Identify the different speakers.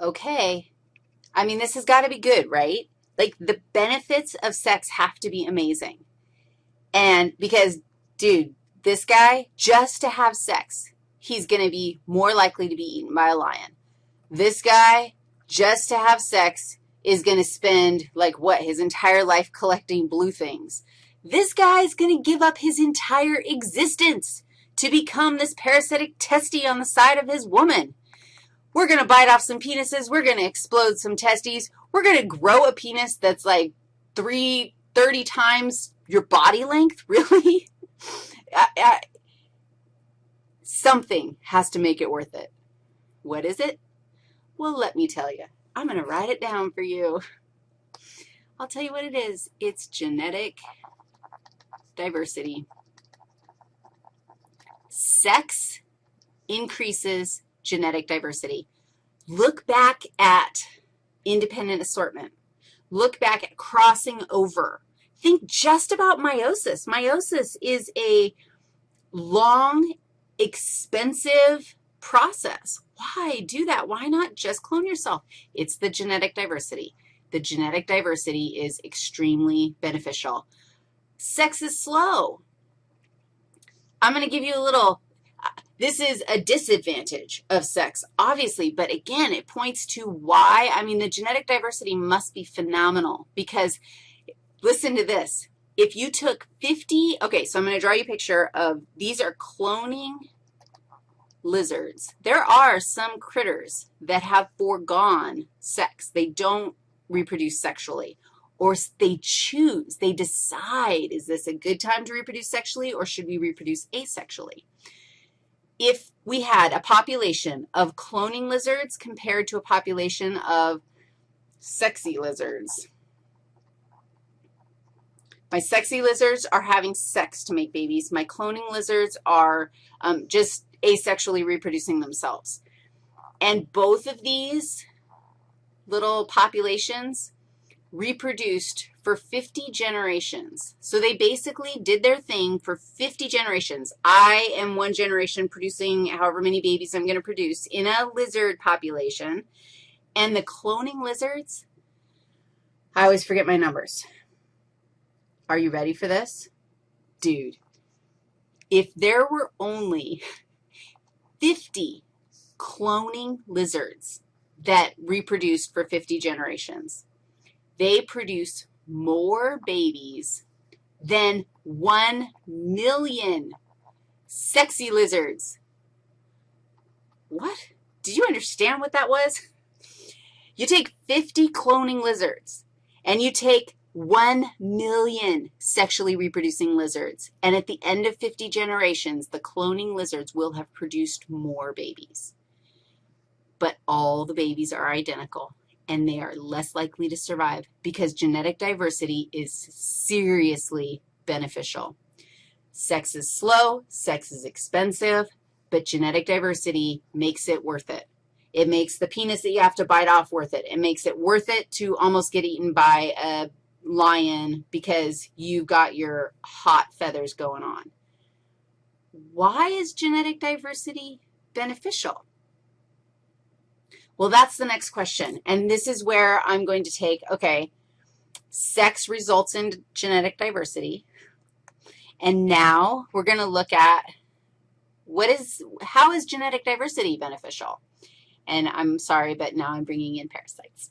Speaker 1: okay. I mean, this has got to be good, right? Like, the benefits of sex have to be amazing. And because, dude, this guy, just to have sex, he's going to be more likely to be eaten by a lion. This guy, just to have sex, is going to spend, like, what, his entire life collecting blue things. This guy is going to give up his entire existence to become this parasitic testy on the side of his woman. We're going to bite off some penises. We're going to explode some testes. We're going to grow a penis that's like three, 30 times your body length, really? I, I, something has to make it worth it. What is it? Well, let me tell you. I'm going to write it down for you. I'll tell you what it is. It's genetic diversity. Sex increases genetic diversity. Look back at independent assortment. Look back at crossing over. Think just about meiosis. Meiosis is a long, expensive process. Why do that? Why not just clone yourself? It's the genetic diversity. The genetic diversity is extremely beneficial. Sex is slow. I'm going to give you a little, this is a disadvantage of sex, obviously, but again, it points to why, I mean, the genetic diversity must be phenomenal because listen to this. If you took 50, okay, so I'm going to draw you a picture of, these are cloning lizards. There are some critters that have foregone sex. They don't reproduce sexually or they choose, they decide, is this a good time to reproduce sexually or should we reproduce asexually? If we had a population of cloning lizards compared to a population of sexy lizards, my sexy lizards are having sex to make babies. My cloning lizards are um, just asexually reproducing themselves. And both of these little populations reproduced for 50 generations. So they basically did their thing for 50 generations. I am one generation producing however many babies I'm going to produce in a lizard population. And the cloning lizards, I always forget my numbers. Are you ready for this? Dude, if there were only 50 cloning lizards that reproduced for 50 generations, they produce more babies than 1 million sexy lizards. What? Did you understand what that was? You take 50 cloning lizards, and you take 1 million sexually reproducing lizards, and at the end of 50 generations, the cloning lizards will have produced more babies. But all the babies are identical and they are less likely to survive because genetic diversity is seriously beneficial. Sex is slow, sex is expensive, but genetic diversity makes it worth it. It makes the penis that you have to bite off worth it. It makes it worth it to almost get eaten by a lion because you've got your hot feathers going on. Why is genetic diversity beneficial? Well, that's the next question, and this is where I'm going to take, okay, sex results in genetic diversity, and now we're going to look at what is, how is genetic diversity beneficial? And I'm sorry, but now I'm bringing in parasites.